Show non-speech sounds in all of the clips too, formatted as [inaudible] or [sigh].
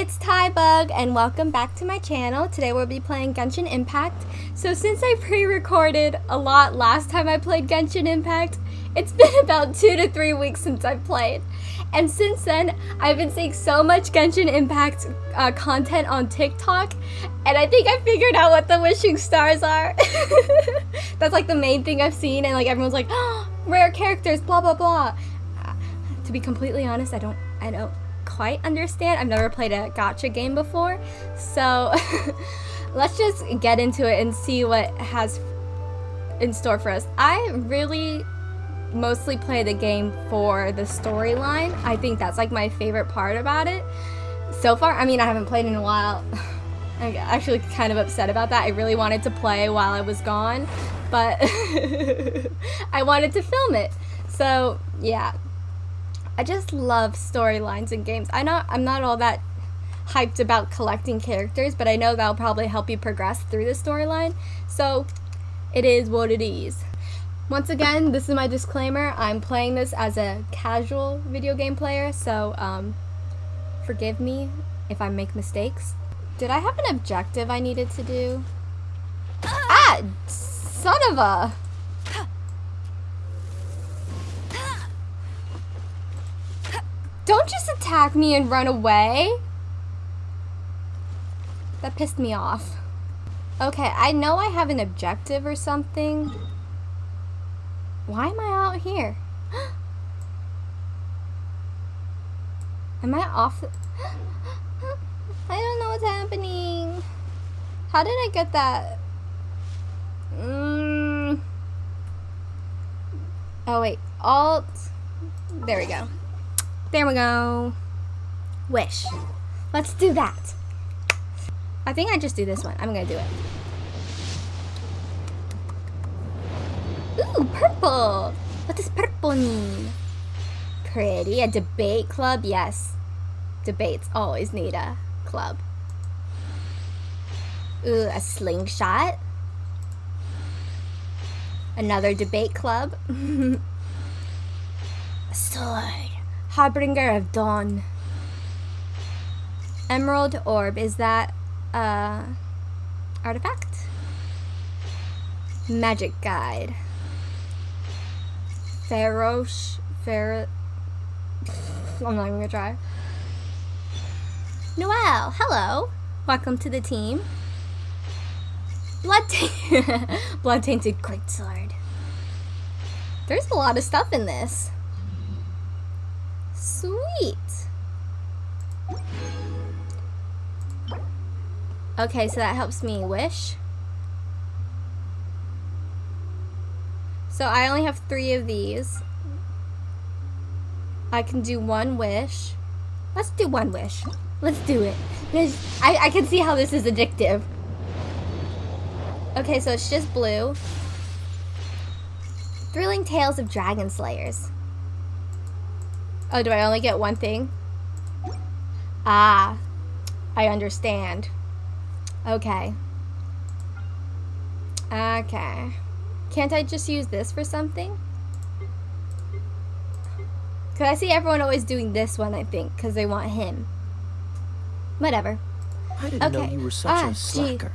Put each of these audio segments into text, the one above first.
it's Tybug and welcome back to my channel. Today we'll be playing Genshin Impact. So since I pre-recorded a lot last time I played Genshin Impact, it's [laughs] been about two to three weeks since I've played. And since then, I've been seeing so much Genshin Impact uh, content on TikTok, and I think I figured out what the wishing stars are. [laughs] That's like the main thing I've seen, and like everyone's like, oh, [gasps] rare characters, blah blah blah. Uh, to be completely honest, I don't, I don't quite understand. I've never played a gacha game before, so [laughs] let's just get into it and see what has in store for us. I really mostly play the game for the storyline. I think that's like my favorite part about it. So far, I mean, I haven't played in a while. [laughs] I'm actually kind of upset about that. I really wanted to play while I was gone, but [laughs] I wanted to film it. So, yeah, I just love storylines in games. I know I'm not all that hyped about collecting characters, but I know that'll probably help you progress through the storyline. So it is what it is. Once again, this is my disclaimer. I'm playing this as a casual video game player, so um, forgive me if I make mistakes. Did I have an objective I needed to do? Ah! Son of a... Don't just attack me and run away. That pissed me off. Okay, I know I have an objective or something. Why am I out here? [gasps] am I off? [gasps] I don't know what's happening. How did I get that? Mm. Oh wait, Alt. There we go. There we go. Wish. Let's do that. I think I just do this one. I'm gonna do it. Ooh, purple. What does purple mean? Pretty. A debate club? Yes. Debates always need a club. Ooh, a slingshot. Another debate club. [laughs] a sword. Harbinger of Dawn. Emerald Orb, is that uh artifact? Magic Guide. Ferosh Fer I'm not even gonna try. Noelle, hello. Welcome to the team. Blood [laughs] Blood Tainted Greatsword. There's a lot of stuff in this. Sweet. Okay, so that helps me wish. So I only have three of these. I can do one wish. Let's do one wish. Let's do it. I, I can see how this is addictive. Okay, so it's just blue. Thrilling Tales of Dragon Slayers. Oh, do I only get one thing? Ah, I understand. Okay. Okay. Can't I just use this for something? Because I see everyone always doing this one, I think, because they want him. Whatever. I didn't okay. know you were such ah, a slacker.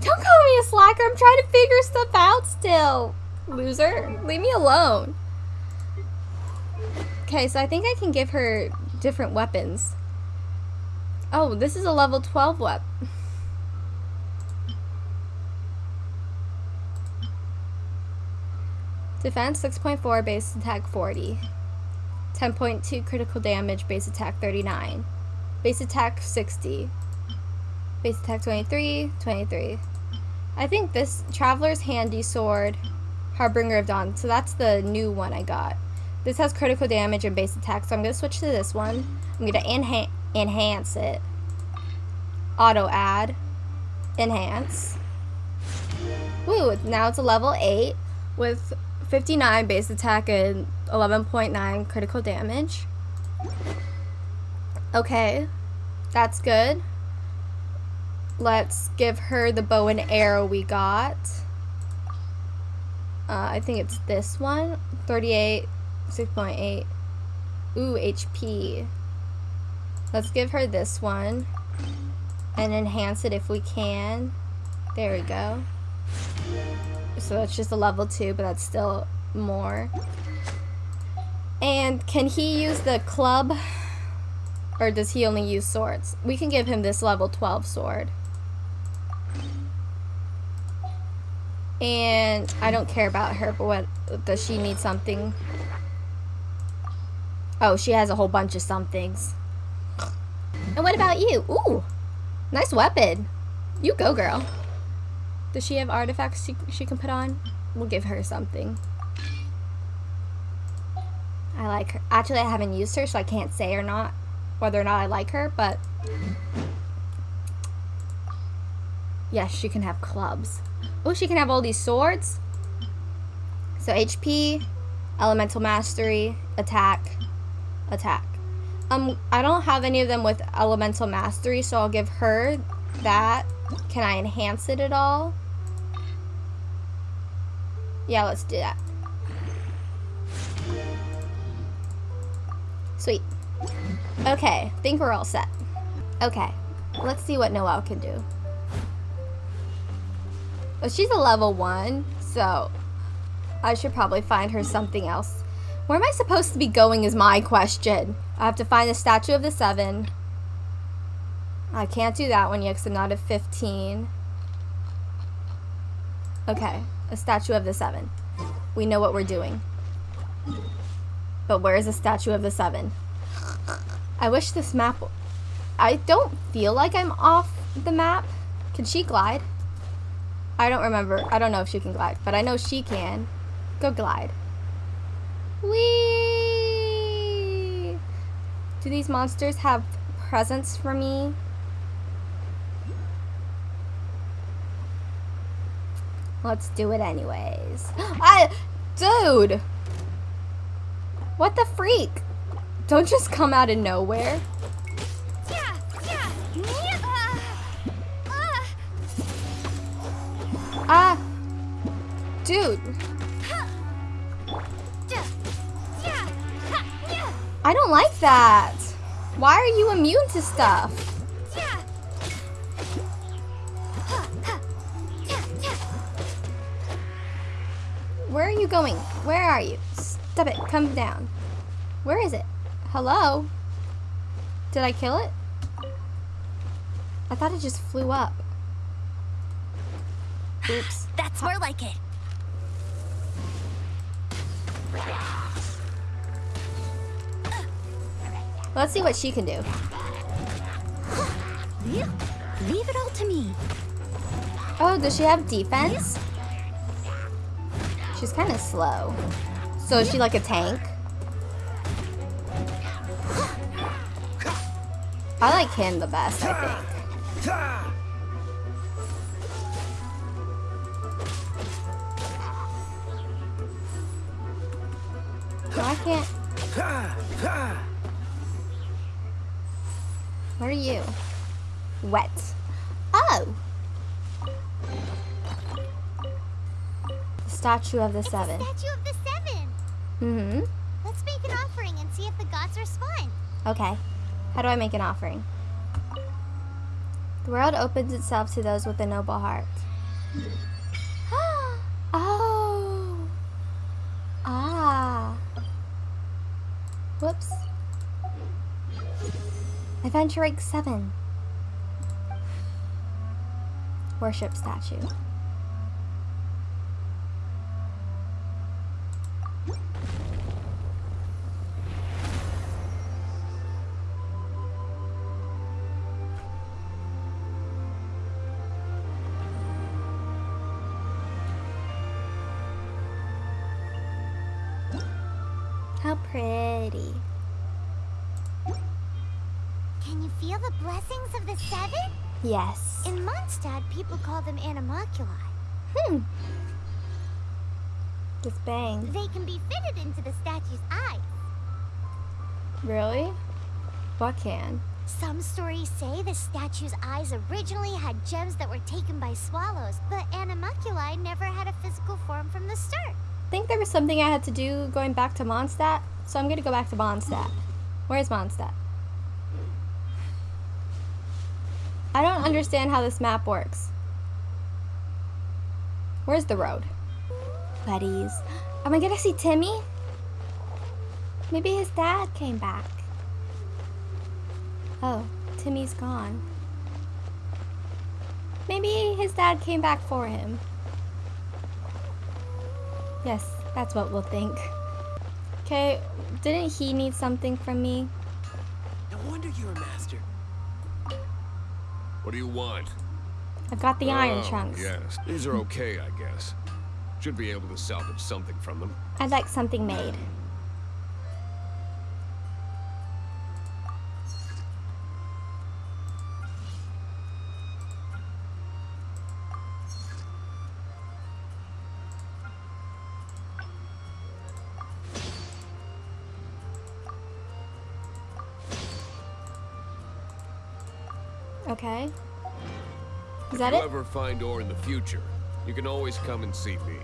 Gee. Don't call me a slacker. I'm trying to figure stuff out still. Loser. Leave me alone. Okay, so I think I can give her different weapons. Oh, this is a level 12 weapon. Defense 6.4, base attack 40. 10.2 critical damage, base attack 39. Base attack 60. Base attack 23, 23. I think this Traveler's Handy Sword, Harbinger of Dawn, so that's the new one I got. This has critical damage and base attack, so I'm going to switch to this one. I'm going to enha enhance it. Auto add. Enhance. Woo, now it's a level 8 with 59 base attack and 11.9 critical damage. Okay, that's good. Let's give her the bow and arrow we got. Uh, I think it's this one. 38 6.8. Ooh, HP. Let's give her this one. And enhance it if we can. There we go. So that's just a level 2, but that's still more. And can he use the club? Or does he only use swords? We can give him this level 12 sword. And I don't care about her, but what does she need something? Oh, she has a whole bunch of somethings. And what about you? Ooh, nice weapon. You go, girl. Does she have artifacts she, she can put on? We'll give her something. I like her. Actually, I haven't used her, so I can't say or not whether or not I like her, but yes, she can have clubs. Oh, she can have all these swords. So HP, elemental mastery, attack, attack. Um, I don't have any of them with elemental mastery, so I'll give her that. Can I enhance it at all? Yeah, let's do that. Sweet. Okay, think we're all set. Okay, let's see what Noelle can do. Well, she's a level one, so I should probably find her something else. Where am I supposed to be going is my question. I have to find the Statue of the Seven. I can't do that one yet because I'm not at 15. Okay, a Statue of the Seven. We know what we're doing. But where is the Statue of the Seven? I wish this map... I don't feel like I'm off the map. Can she glide? I don't remember. I don't know if she can glide, but I know she can. Go glide. Whee! Do these monsters have presents for me? Let's do it anyways. [gasps] I, dude! What the freak? Don't just come out of nowhere. Ah! Dude. I don't like that. Why are you immune to stuff? Where are you going? Where are you? Stop it. Come down. Where is it? Hello? Did I kill it? I thought it just flew up. Oops. That's more like it. Let's see what she can do. Leave it all to me. Oh, does she have defense? She's kind of slow. So is she like a tank? I like him the best, I think. I can't. What are you? Wet. Oh! The Statue of the Seven. The Statue of the Seven! Mm-hmm. Let's make an offering and see if the gods respond. Okay. How do I make an offering? The world opens itself to those with a noble heart. [gasps] oh! Ah! Whoops. Adventure Rank 7. Worship statue. How pretty. Can you feel the blessings of the seven? Yes. In Mondstadt, people call them Anemoculi. Hmm. Just bang. They can be fitted into the statue's eyes. Really? What can? Some stories say the statue's eyes originally had gems that were taken by swallows, but Anemoculi never had a physical form from the start. I think there was something I had to do going back to Mondstadt, so I'm gonna go back to Mondstadt. Where's Mondstadt? I don't understand how this map works. Where's the road? Buddies. Am I gonna see Timmy? Maybe his dad came back. Oh, Timmy's gone. Maybe his dad came back for him. Yes, that's what we'll think. Okay, didn't he need something from me? No wonder you're a master. What do you want? I've got the oh, iron chunks. Yes, these are okay, I guess. Should be able to salvage something from them. I'd like something made. Find ore in the future, you can always come and see me.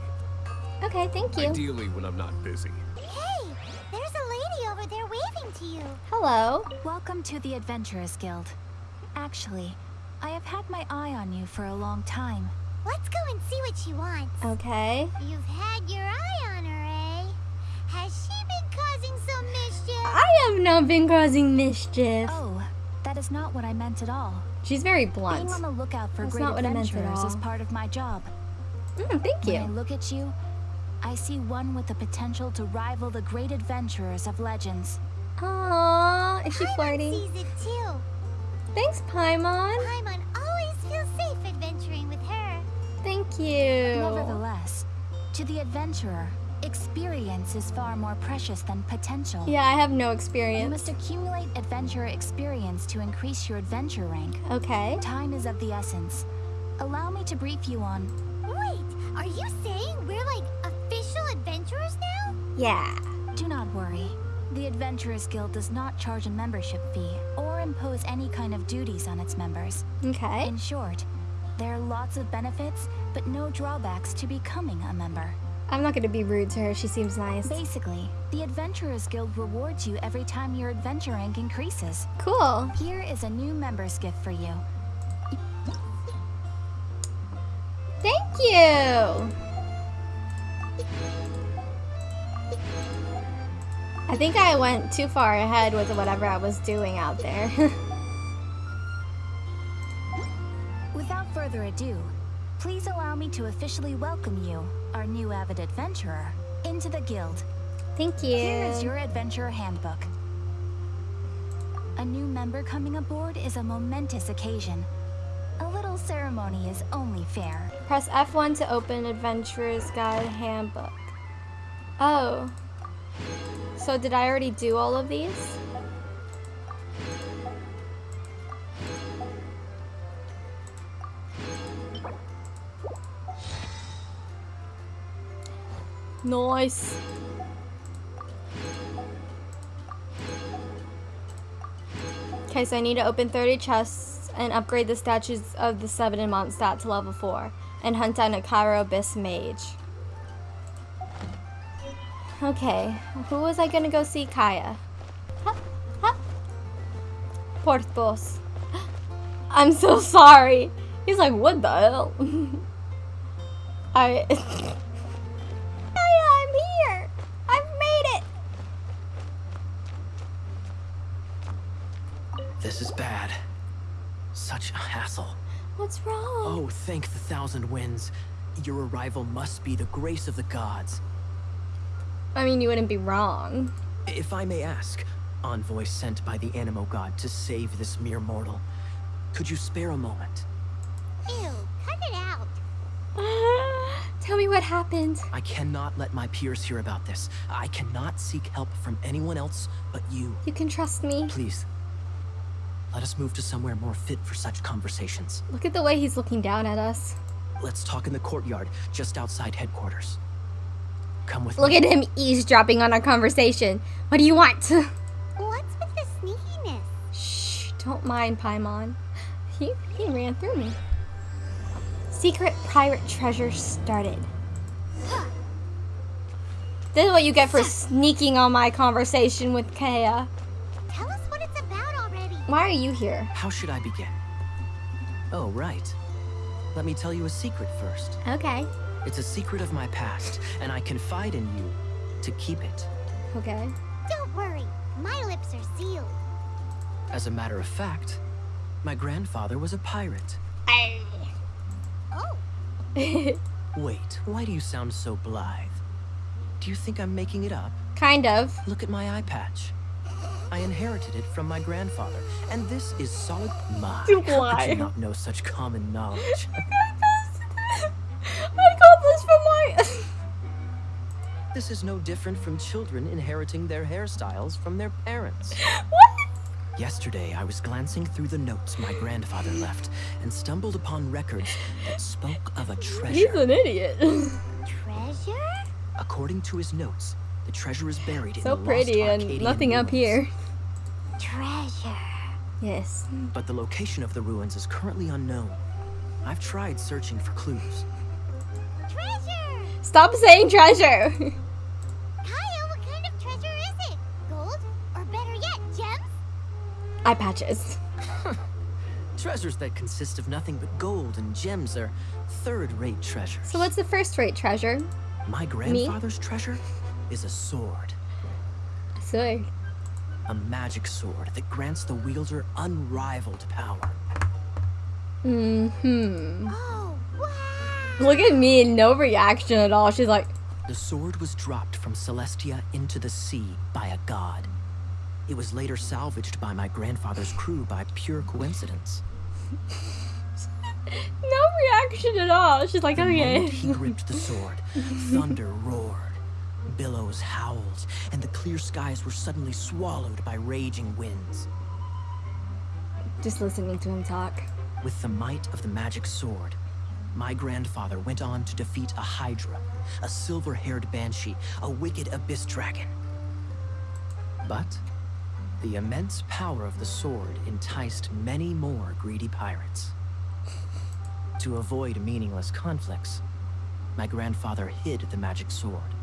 Okay, thank you. Ideally when I'm not busy. Hey, there's a lady over there waving to you. Hello. Welcome to the Adventurers Guild. Actually, I have had my eye on you for a long time. Let's go and see what she wants. Okay. You've had your eye on her, eh? Has she been causing some mischief? I have not been causing mischief. Oh, that is not what I meant at all. She's very blunt. Being on the lookout for That's great not what I meant at adventurers is part of my job. Mm, thank When I look at you, I see one with the potential to rival the great adventurers of legends. Aww, is she Paimon flirting? sees it too. Thanks, Paimon. Paimon always feels safe adventuring with her. Thank you. Nevertheless, to the adventurer, experience is far more precious than potential. Yeah, I have no experience. You must accumulate adventurer experience to increase your adventure rank. Okay. Time is of the essence. Allow me to brief you on. Wait, are you saying we're like official adventurers now? Yeah. Do not worry. The Adventurers Guild does not charge a membership fee or impose any kind of duties on its members. Okay. In short, there are lots of benefits, but no drawbacks to becoming a member. I'm not gonna be rude to her. She seems nice. Basically, the Adventurers Guild rewards you every time your adventure rank increases. Cool. Here is a new member's gift for you. Thank you. I think I went too far ahead with whatever I was doing out there. [laughs] Without further ado, please allow me to officially welcome you, our new avid adventurer, into the guild. Thank you. Here is your adventurer handbook. A new member coming aboard is a momentous occasion. A little ceremony is only fair. Press F1 to open Adventurer's Guide Handbook. Oh. So did I already do all of these? Nice. Okay, so I need to open 30 chests and upgrade the statues of the Seven in Mondstadt to level 4 and hunt down a Cryo Abyss mage. Okay, who was I gonna go see? Kaeya. Huh? Huh? Porthos. [gasps] I'm so sorry. He's like, what the hell? [laughs] I. [laughs] This is bad. Such a hassle. What's wrong? Oh, thank the thousand winds. Your arrival must be the grace of the gods. I mean, you wouldn't be wrong. If I may ask, envoy sent by the Anemo god to save this mere mortal, could you spare a moment? Ew, cut it out. [sighs] Tell me what happened. I cannot let my peers hear about this. I cannot seek help from anyone else but you. You can trust me. Please, let us move to somewhere more fit for such conversations. Look at the way he's looking down at us. Let's talk in the courtyard, just outside headquarters. Come with Look me. at him eavesdropping on our conversation. What do you want? What's with the sneakiness? Shh, don't mind Paimon. He, he ran through me. Secret pirate treasure started. This is what you get for sneaking on my conversation with Kaeya. Why are you here? How should I begin? Oh, right. Let me tell you a secret first. Okay. It's a secret of my past, and I confide in you to keep it. Okay. Don't worry, my lips are sealed. As a matter of fact, my grandfather was a pirate. Oh, [laughs] Wait, why do you sound so blithe? Do you think I'm making it up? kind of. Look at my eye patch. I inherited it from my grandfather, and this is solid. My, how could you not know such common knowledge? [laughs] I got this from my. [laughs] this is no different from children inheriting their hairstyles from their parents. what? Yesterday, I was glancing through the notes my grandfather left and stumbled upon records that spoke of a treasure. He's an idiot. [laughs] treasure? According to his notes, the treasure is buried in so the pretty lost and Arcadian nothing up here. Treasure. Yes. But the location of the ruins is currently unknown. I've tried searching for clues. Treasure! Stop saying treasure. [laughs] Kaeya, what kind of treasure is it? Gold? Or better yet, gems? Eye patches. [laughs] Treasures that consist of nothing but gold and gems are third-rate treasures. So what's the first rate treasure? My grandfather's treasure is a sword. A Sword. A magic sword that grants the wielder unrivaled power. Mm-hmm. Oh, wow! Look at me, no reaction at all. She's like, The sword was dropped from Celestia into the sea by a god. It was later salvaged by my grandfather's crew by pure coincidence. [laughs] no reaction at all. She's like, The okay. moment he gripped the sword, [laughs] thunder roared, billows howled, and the clear skies were suddenly swallowed by raging winds. Just listening to him talk. With the might of the magic sword, my grandfather went on to defeat a Hydra, a silver-haired banshee, a wicked abyss dragon. But the immense power of the sword enticed many more greedy pirates. To avoid meaningless conflicts, my grandfather hid the magic sword.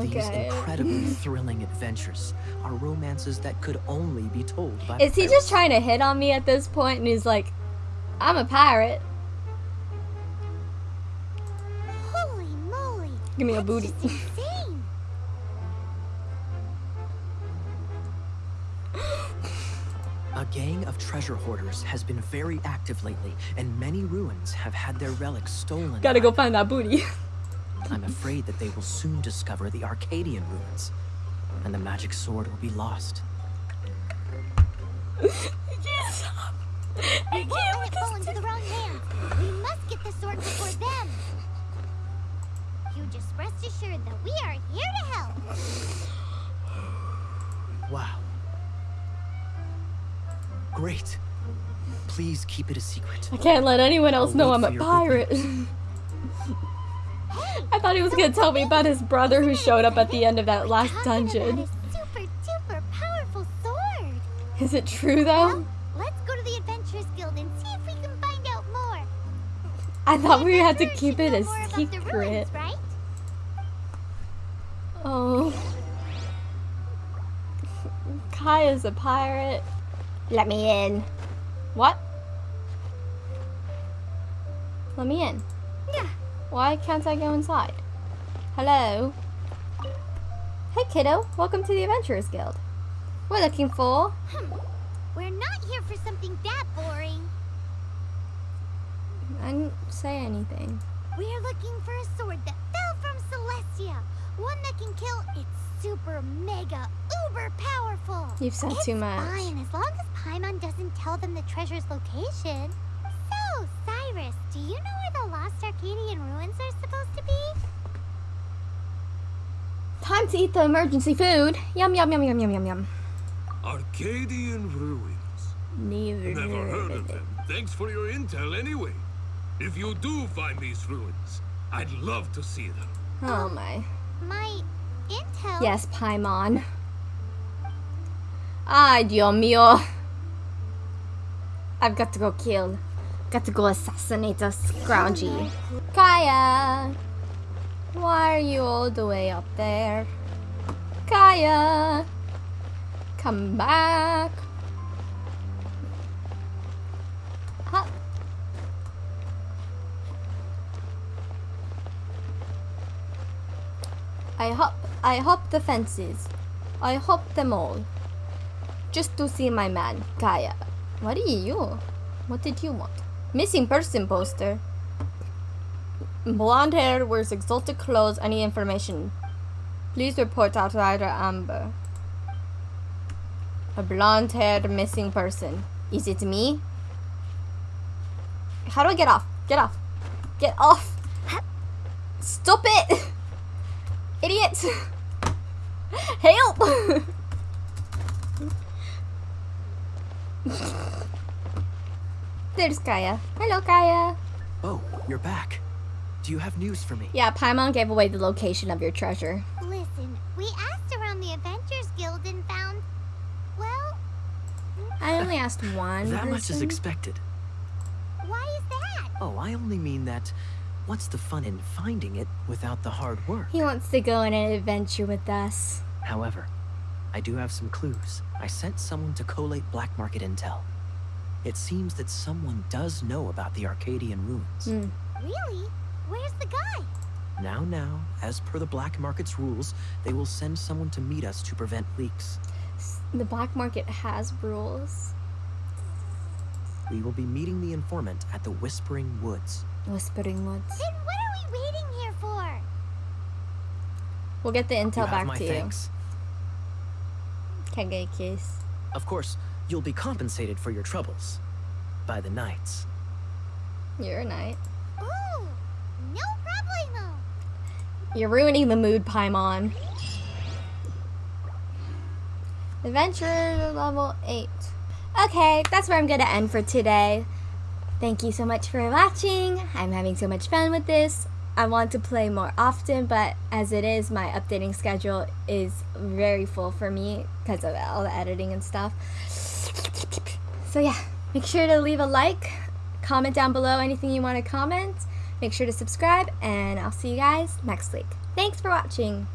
These incredibly [laughs] thrilling adventures are romances that could only be told by Is he pirates. just trying to hit on me at this point? And he's like, I'm a pirate. Holy moly! Give me a booty. insane! A gang of treasure hoarders has been very active lately, and many ruins have had their relics stolen. Gotta go find that booty. [laughs] I'm afraid that they will soon discover the Arcadian ruins, and the magic sword will be lost. I can't stop. I can't let with it fall into the wrong hands. We must get the sword before them. You just rest assured that we are here to help. Wow. Great. Please keep it a secret. I can't let anyone else I'll know I'm a pirate. [laughs] I thought he was gonna tell me about his brother who showed up at the end of that last dungeon. Super duper powerful sword. Is it true though? Let's go to the Adventurers Guild and see if we can find out more. I thought we had to keep it know a more about the secret. ruins, right? Oh. Kaeya's a pirate. Let me in. What? Let me in. Why can't I go inside? Hello? Hey kiddo, welcome to the Adventurers Guild. We're looking for... Hmm. We're not here for something that boring. I didn't say anything. We're looking for a sword that fell from Celestia. One that can kill. It's super mega uber powerful. You've said it's too much. Fine, as long as Paimon doesn't tell them the treasure's location. So, Cyrus, do you know where the lost Arcadian ruins are supposed to be? Time to eat the emergency food. Yum yum yum yum yum yum yum. Arcadian ruins. Neither. Never heard of them. Thanks for your intel anyway. If you do find these ruins, I'd love to see them. Oh, oh my. My intel. Yes, Paimon. Ay, Dios mío. I've got to go kill. Got to go assassinate a scroungy. Kaeya! Why are you all the way up there? Kaeya! Come back! I hop, I hop the fences. I hop them all. Just to see my man, Kaeya. What are you? What did you want? Missing person poster. Blonde hair, wears exotic clothes. Any information? Please report outsider Amber. A blonde haired missing person. Is it me? How do I get off? Get off. Get off. Stop it! [laughs] Idiot! [laughs] Help! [laughs] There's Kaeya. Hello, Kaeya. Oh, you're back. Do you have news for me? Yeah, Paimon gave away the location of your treasure. Listen, we asked around the Adventures Guild and found. Well, I only asked one that much is expected. why is that? Oh, I only mean that what's the fun in finding it without the hard work? He wants to go on an adventure with us. However, I do have some clues. I sent someone to collate black market intel. It seems that someone does know about the Arcadian ruins. Hmm. Really? Where's the guy? Now, now, as per the black market's rules, they will send someone to meet us to prevent leaks. The black market has rules. We will be meeting the informant at the Whispering Woods. Whispering Woods. Then what are we waiting here for? We'll get the you intel have back my to thanks. you. Can get a kiss. Of course, you'll be compensated for your troubles by the knights. You're a knight. Ooh, no problemo. You're ruining the mood, Paimon. Adventure level 8. Okay, that's where I'm gonna end for today. Thank you so much for watching. I'm having so much fun with this. I want to play more often, but as it is, my updating schedule is very full for me because of all the editing and stuff. So yeah, make sure to leave a like, comment down below anything you want to comment. Make sure to subscribe, and I'll see you guys next week. Thanks for watching.